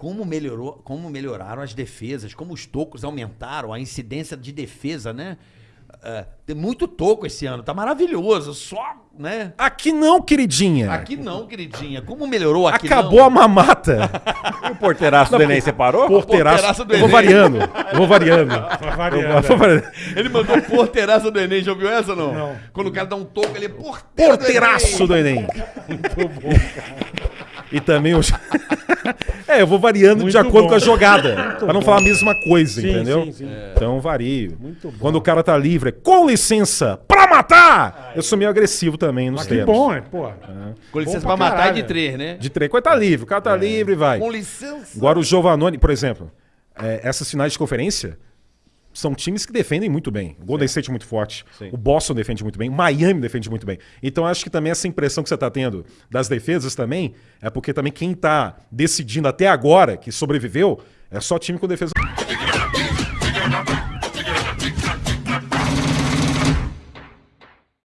como melhorou, como melhoraram as defesas, como os tocos aumentaram, a incidência de defesa, né? É, tem muito toco esse ano, tá maravilhoso, só, né? Aqui não, queridinha. Aqui não, queridinha. Como melhorou aqui Acabou não? a mamata. O porteiraço do Enem separou? Porteiraço. Porteiraço do eu vou Enem. variando. Eu vou variando. Eu vou é. variando. Ele mandou porteiraça do Enem, já ouviu essa ou não? Não. Quando o cara dá um toco, ele é porteiro Porteiraço do Enem. Muito bom, E também o. é, eu vou variando de Muito acordo bom. com a jogada. pra não falar a mesma coisa, Sim, entendeu? sim, sim. Então vario. Muito bom. Quando o cara tá livre, é, com licença, pra matar! Eu sou meio agressivo também nos Mas que termos. bom, é, pô. Com licença Bom pra pra matar é de três, né? De três. Quando tá livre, o cara tá livre, vai. Com licença. Agora o Giovanoni, por exemplo, é, essas finais de conferência são times que defendem muito bem. O Golden State é muito forte, Sim. o Boston defende muito bem, o Miami defende muito bem. Então acho que também essa impressão que você está tendo das defesas também é porque também quem está decidindo até agora, que sobreviveu, é só time com defesa.